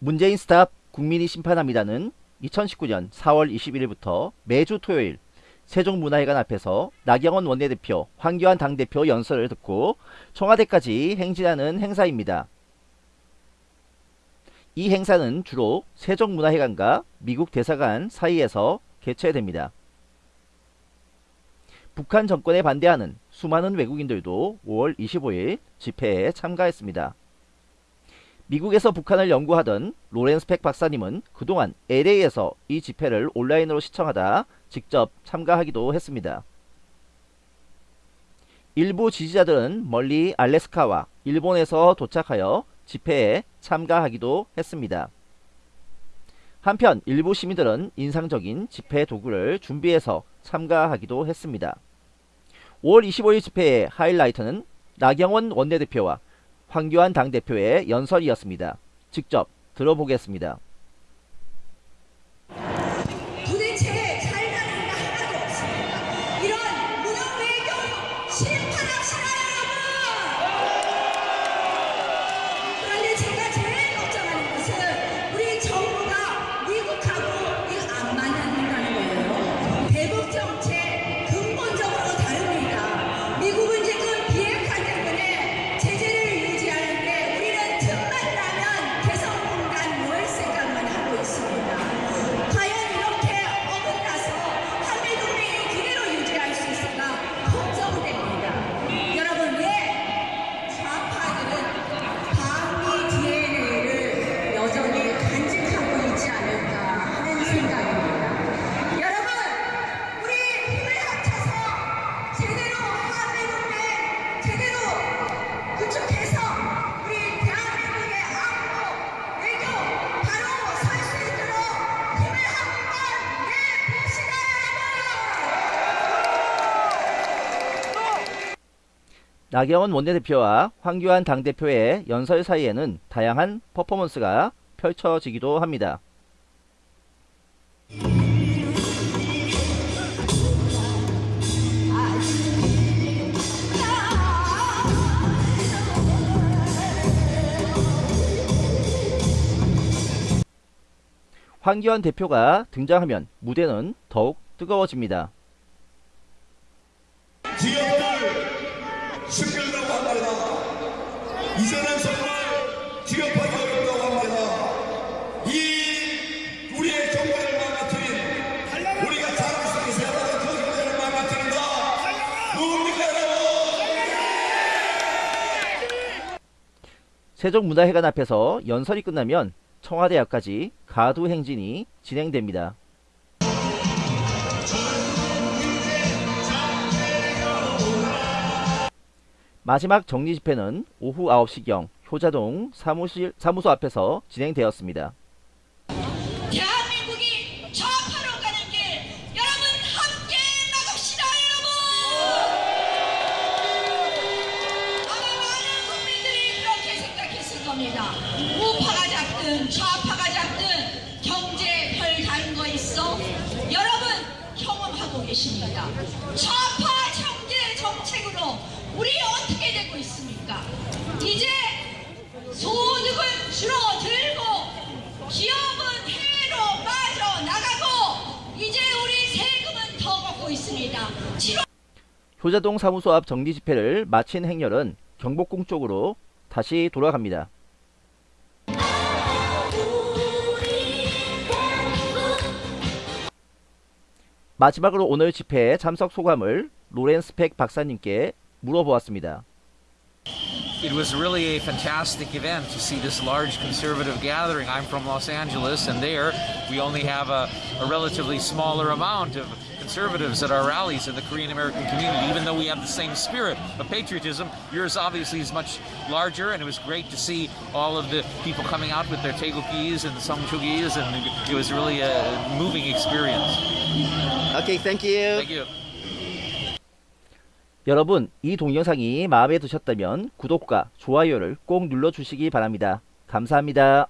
문재인 스탑 국민이 심판합니다는 2019년 4월 21일부터 매주 토요일 세종문화회관 앞에서 나경원 원내대표, 황교안 당대표 연설을 듣고 청와대까지 행진하는 행사입니다. 이 행사는 주로 세종문화회관과 미국 대사관 사이에서 개최됩니다. 북한 정권에 반대하는 수많은 외국인들도 5월 25일 집회에 참가했습니다. 미국에서 북한을 연구하던 로렌스 팩 박사님은 그동안 LA에서 이 집회를 온라인으로 시청하다 직접 참가하기도 했습니다. 일부 지지자들은 멀리 알래스카와 일본에서 도착하여 집회에 참가하기도 했습니다. 한편 일부 시민들은 인상적인 집회 도구를 준비해서 참가하기도 했습니다. 5월 25일 집회의 하이라이트는 나경원 원내대표와 황교안 당대표의 연설이었습니다. 직접 들어보겠습니다. 나경원 원내대표와 황교안 당대표의 연설 사이에는 다양한 퍼포먼스가 펼쳐지기도 합니다. 황교안 대표가 등장하면 무대는 더욱 뜨거워집니다. 지역 한 말이다. 이전한 선을 지역하기 어렵다고 한 말이다. 이 우리의 정권을 망가뜨린 우리가 자랑 속에 그 정권을 망가뜨린다. 누굽니까? 세종문화회관 앞에서 연설이 끝나면 청와대 앞까지 가두 행진이 진행됩니다. 마지막 정리 집회는 오후 9시경 효자동 사무실, 사무소 앞에서 진행되었습니다. 대한민국이 좌파로 가는 길 여러분 함께 막읍시다 여러분! 아마 많은 국민들이 그렇게 생각했을 겁니다. 우파가 잡든 좌파가 잡든 경제 별 다른 거 있어? 여러분 경험하고 계십니다. 좌파 우리 어떻게 되고 있습니까 이제 소득은 줄어들고 기업은 해외로 빠져나가고 이제 우리 세금은 더 걷고 있습니다. 7월 효자동 사무소 앞 정리 집회를 마친 행렬은 경복궁 쪽으로 다시 돌아갑니다. 마지막으로 오늘 집회에 참석 소감을 로렌스 팩 박사님께 물어보았습니다. It was really a fantastic event to see this large conservative gathering. I'm from Los Angeles, and there we only have a, a relatively smaller amount of conservatives at our rallies in the Korean American community, even though we have the same spirit of patriotism. Yours obviously is much larger, and it was great to see all of the people coming out with their taegukis and songchugis, and it was really a moving experience. Okay, thank you. Thank you. 여러분, 이 동영상이 마음에 드셨다면 구독과 좋아요를 꼭 눌러주시기 바랍니다. 감사합니다.